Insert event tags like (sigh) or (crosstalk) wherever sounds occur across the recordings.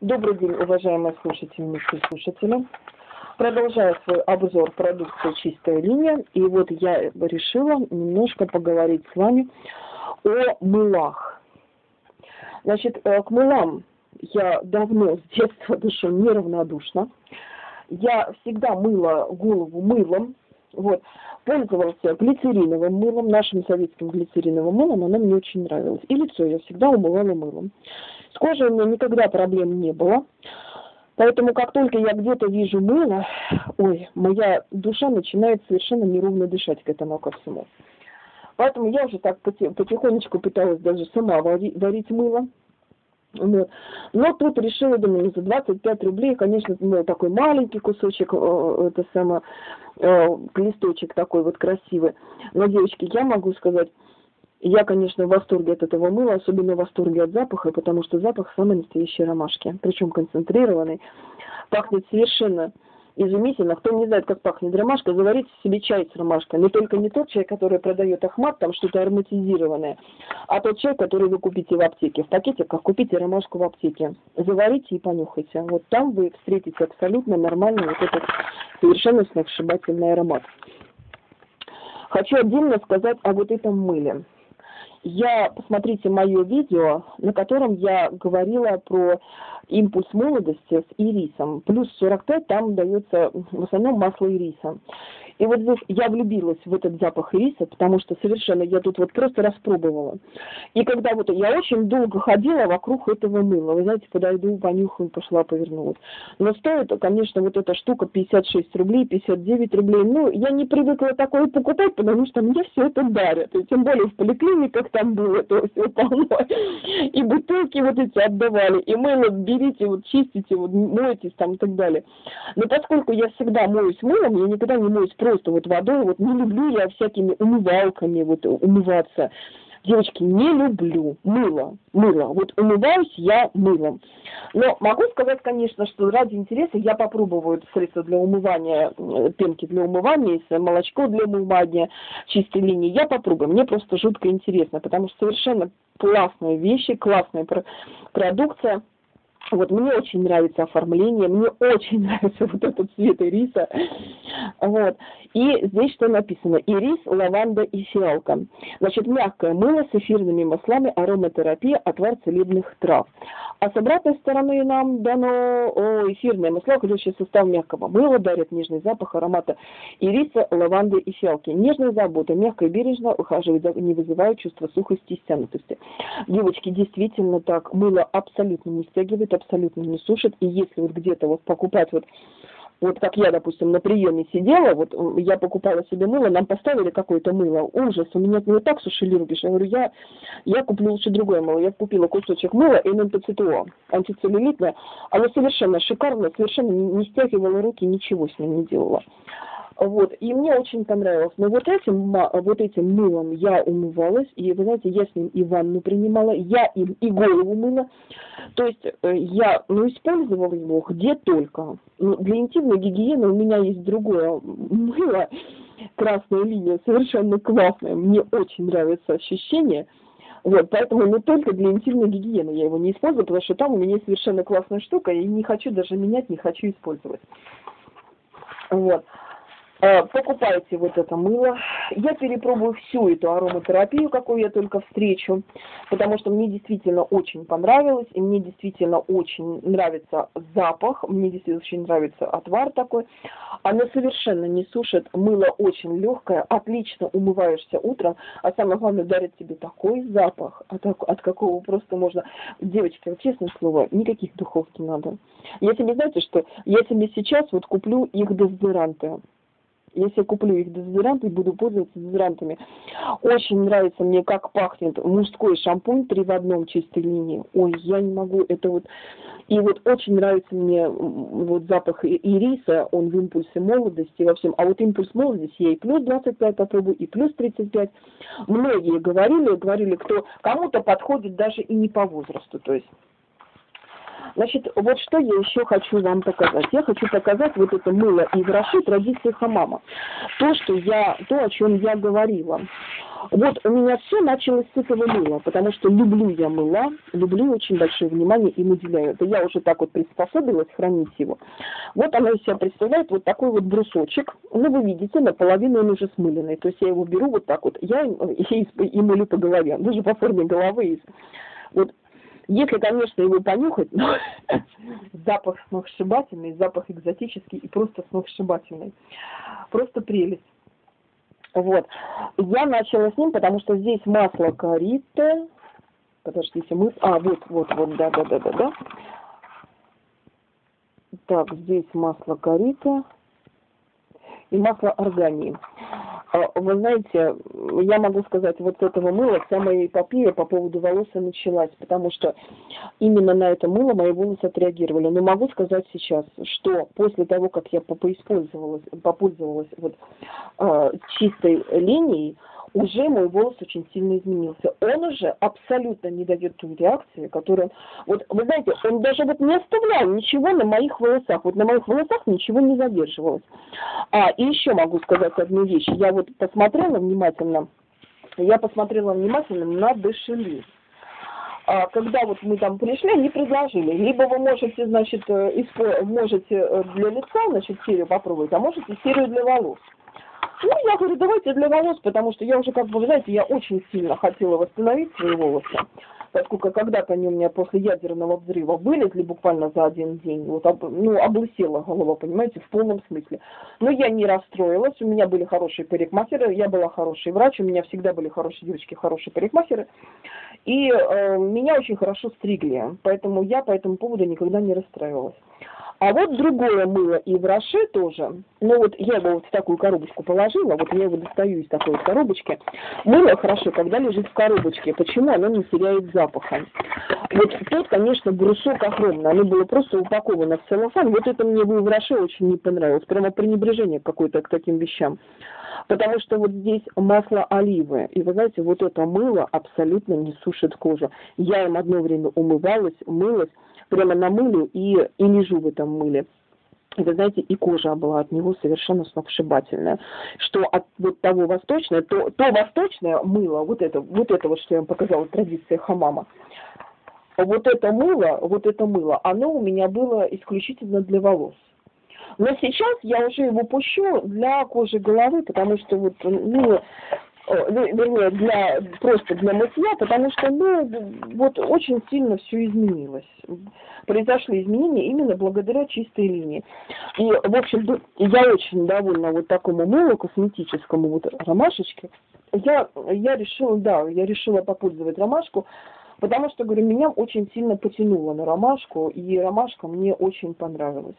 Добрый день, уважаемые слушательницы и слушатели. Продолжаю свой обзор продукции «Чистая линия». И вот я решила немножко поговорить с вами о мылах. Значит, э, к мылам я давно, с детства душу неравнодушна. Я всегда мыла голову мылом, вот. Пользовался глицериновым мылом, нашим советским глицериновым мылом, оно мне очень нравилось. И лицо я всегда умывала мылом. С кожей у меня никогда проблем не было. Поэтому как только я где-то вижу мыло, ой, моя душа начинает совершенно неровно дышать к этому ко всему. Поэтому я уже так потихонечку пыталась даже сама варить, мыло. Вот. Но тут решила, думаю, за 25 рублей, конечно, ну, такой маленький кусочек, э, это самое, э, листочек такой вот красивый. Но, девочки, я могу сказать, я, конечно, в восторге от этого мыла, особенно в восторге от запаха, потому что запах самой настоящей ромашки, причем концентрированный. Пахнет совершенно изумительно. Кто не знает, как пахнет ромашка, заварите себе чай с ромашкой. Но только не тот чай, который продает Ахмат, там что-то ароматизированное, а тот чай, который вы купите в аптеке. В пакетиках купите ромашку в аптеке. Заварите и понюхайте. Вот там вы встретите абсолютно нормальный вот этот совершенно сногсшибательный аромат. Хочу отдельно сказать о вот этом мыле я, посмотрите мое видео, на котором я говорила про импульс молодости с ирисом. Плюс 45 там дается в основном масло ириса. И вот здесь я влюбилась в этот запах риса, потому что совершенно я тут вот просто распробовала. И когда вот я очень долго ходила вокруг этого мыла, вы знаете, подойду, понюхаю, пошла, повернулась. Но стоит, конечно, вот эта штука 56 рублей, 59 рублей. Ну, я не привыкла такое покупать, потому что мне все это дарят. И тем более в поликлиниках там было это все полно. И бутылки вот эти отдавали, и мыло берите, вот чистите, вот мойтесь там и так далее. Но поскольку я всегда моюсь мылом, я никогда не моюсь просто вот водой, вот не люблю я всякими умывалками вот умываться. Девочки, не люблю мыло, мыло. Вот умываюсь я мылом. Но могу сказать, конечно, что ради интереса я попробую средства для умывания, пенки для умывания, молочко для умывания чистой линии. Я попробую. Мне просто жутко интересно, потому что совершенно классные вещи, классная продукция. Вот мне очень нравится оформление, мне очень (laughs) нравится вот этот цвет ириса. Вот. И здесь что написано? Ирис, лаванда и фиалка. Значит, мягкое мыло с эфирными маслами, ароматерапия, отвар целебных трав. А с обратной стороны нам дано эфирное масло, ключевой состав мягкого мыла, дарит нежный запах аромата ириса, лаванды и фиалки. Нежная забота, мягко и бережно ухаживает, не вызывает чувства сухости и стянутости. Девочки, действительно так, мыло абсолютно не стягивает, абсолютно не сушит. И если вот где-то вот покупать вот вот как я, допустим, на приеме сидела, вот я покупала себе мыло, нам поставили какое-то мыло, ужас, у меня от него так сушили руки, что я говорю, я, я куплю лучше другое мыло. Я купила кусочек мыла НМПЦТО, антицеллюлитное, оно совершенно шикарно, совершенно не стягивало руки, ничего с ним не делала. Вот, и мне очень понравилось. Но вот этим, вот этим мылом я умывалась, и, вы знаете, я с ним и ванну принимала, я им и голову мыла. То есть э, я, ну, использовала его где только. Ну, для интимной гигиены у меня есть другое мыло, красная линия, совершенно классная. Мне очень нравится ощущение. Вот, поэтому не только для интимной гигиены я его не использую, потому что там у меня совершенно классная штука, и не хочу даже менять, не хочу использовать. Вот. Э, покупайте вот это мыло. Я перепробую всю эту ароматерапию, какую я только встречу, потому что мне действительно очень понравилось, и мне действительно очень нравится запах, мне действительно очень нравится отвар такой. Оно совершенно не сушит, мыло очень легкое, отлично умываешься утром, а самое главное, дарит тебе такой запах, от, от какого просто можно... Девочки, вот честное слово, никаких духов не надо. Я себе, знаете что, я себе сейчас вот куплю их дезодоранты если я куплю их дезодоранты буду пользоваться дезодорантами. Очень нравится мне, как пахнет мужской шампунь три в одном чистой линии. Ой, я не могу, это вот... И вот очень нравится мне вот запах ириса, он в импульсе молодости во всем. А вот импульс молодости я и плюс 25 попробую, и плюс 35. Многие говорили, говорили, кто кому-то подходит даже и не по возрасту, то есть Значит, вот что я еще хочу вам показать. Я хочу показать вот это мыло и гроши традиции хамама. То, что я, то, о чем я говорила. Вот у меня все началось с этого мыла, потому что люблю я мыла, люблю очень большое внимание им уделяю. Это я уже так вот приспособилась хранить его. Вот оно из себя представляет вот такой вот брусочек. Ну, вы видите, наполовину он уже смыленный. То есть я его беру вот так вот, я и, (laughs) и, и мылю по голове. Даже по форме головы. Вот если, конечно, его понюхать, но (laughs) запах сногсшибательный, запах экзотический и просто сногсшибательный. Просто прелесть. Вот. Я начала с ним, потому что здесь масло кориты. Подождите, мы... А, вот, вот, вот, да, да, да, да, да. Так, здесь масло кориты и масло органии. А, вы знаете, я могу сказать, вот с этого мыла вся моя эпопея по поводу волос и началась, потому что именно на это мыло мои волосы отреагировали. Но могу сказать сейчас, что после того, как я поиспользовалась, попользовалась вот, э, чистой линией, уже мой волос очень сильно изменился. Он уже абсолютно не дает ту реакцию, которую... Вот, вы знаете, он даже вот не оставлял ничего на моих волосах. Вот на моих волосах ничего не задерживалось. А, и еще могу сказать одну вещь. Я вот посмотрела внимательно, я посмотрела внимательно на дешели. А, когда вот мы там пришли, они предложили, либо вы можете, значит, э, можете э, для лица, значит, серию попробовать, а можете серию для волос. Ну, я говорю, давайте для волос, потому что я уже, как бы, знаете, я очень сильно хотела восстановить свои волосы, поскольку когда-то они у меня после ядерного взрыва вылезли буквально за один день, вот, об, ну, облысела голова, понимаете, в полном смысле. Но я не расстроилась, у меня были хорошие парикмахеры, я была хороший врач, у меня всегда были хорошие девочки, хорошие парикмахеры, и э, меня очень хорошо стригли, поэтому я по этому поводу никогда не расстраивалась. А вот другое мыло и в Роше тоже. Ну вот я его вот в такую коробочку положила, вот я его достаю из такой вот коробочки. Мыло хорошо, когда лежит в коробочке. Почему оно не теряет запаха? Вот тут, конечно, брусок огромный. Оно было просто упаковано в целлофан. Вот это мне в Роше очень не понравилось. Прямо пренебрежение какое-то к таким вещам. Потому что вот здесь масло оливы. И вы знаете, вот это мыло абсолютно не сушит кожу. Я им одно время умывалась, мылась прямо на мыле и, и лежу в этом мыле. Вы знаете, и кожа была от него совершенно сногсшибательная. Что от вот того восточное, то, то восточное мыло, вот это, вот это вот, что я вам показала, традиция хамама, вот это мыло, вот это мыло, оно у меня было исключительно для волос. Но сейчас я уже его пущу для кожи головы, потому что вот, ну, вернее, для, просто для мытья, потому что, ну, вот очень сильно все изменилось. Произошли изменения именно благодаря чистой линии. И, в общем, я очень довольна вот такому мылу косметическому, вот ромашечке. Я, я решила, да, я решила попользовать ромашку, потому что, говорю, меня очень сильно потянуло на ромашку, и ромашка мне очень понравилась.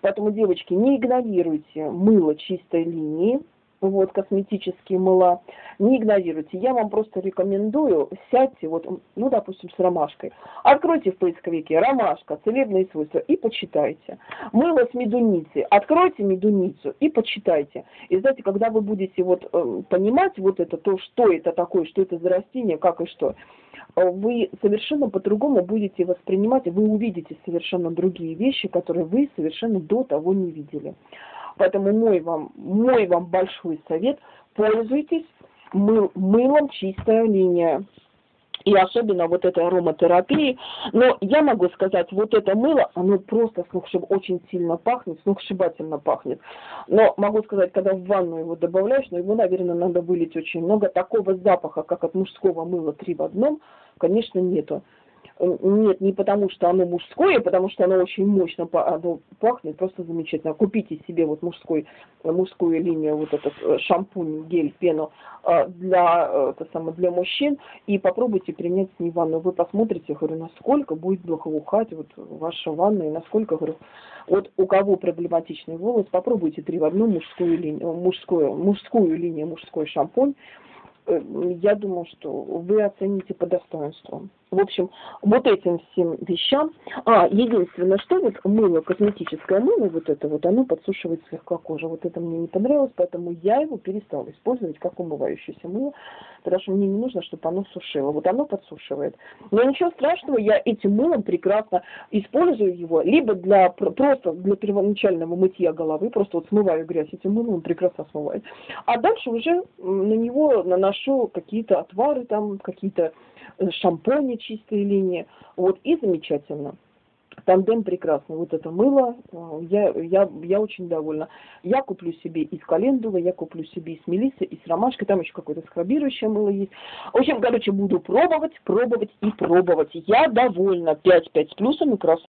Поэтому, девочки, не игнорируйте мыло чистой линии, вот, косметические мыла, не игнорируйте. Я вам просто рекомендую, сядьте, вот, ну, допустим, с ромашкой, откройте в поисковике ромашка, целебные свойства и почитайте. Мыло с медуницей, откройте медуницу и почитайте. И знаете, когда вы будете вот э, понимать вот это, то, что это такое, что это за растение, как и что, вы совершенно по-другому будете воспринимать, вы увидите совершенно другие вещи, которые вы совершенно до того не видели. Поэтому мой вам, мой вам большой совет, пользуйтесь мыл, мылом чистая линия. И особенно вот этой ароматерапии. Но я могу сказать, вот это мыло, оно просто сногсшиб... очень сильно пахнет, сногсшибательно пахнет. Но могу сказать, когда в ванну его добавляешь, но его, наверное, надо вылить очень много. Такого запаха, как от мужского мыла три в одном, конечно, нету. Нет, не потому что оно мужское, потому что оно очень мощно оно пахнет, просто замечательно. Купите себе вот мужской, мужскую линию, вот этот э, шампунь, гель, пену э, для, э, это самое, для мужчин и попробуйте принять с ней ванну. Вы посмотрите, говорю, насколько будет благоухать вот ваша ванна и насколько, говорю, вот у кого проблематичный волос, попробуйте три в одну мужскую линию, мужскую, мужскую линию, мужской шампунь я думаю, что вы оцените по достоинству. В общем, вот этим всем вещам. А, единственное, что вот мыло, косметическое мыло, вот это вот, оно подсушивает слегка кожу. Вот это мне не понравилось, поэтому я его перестала использовать как умывающееся мыло, потому что мне не нужно, чтобы оно сушило. Вот оно подсушивает. Но ничего страшного, я этим мылом прекрасно использую его, либо для просто для первоначального мытья головы, просто вот смываю грязь этим мылом, он прекрасно смывает. А дальше уже на него наношу какие-то отвары, там, какие-то шампуни чистые линии. Вот, и замечательно. Тандем прекрасный. Вот это мыло, э, я, я, я очень довольна. Я куплю себе из календулы, я куплю себе из мелисы, из ромашки, там еще какое-то скрабирующее мыло есть. В общем, короче, буду пробовать, пробовать и пробовать. Я довольна. 5-5 с плюсом и красотой.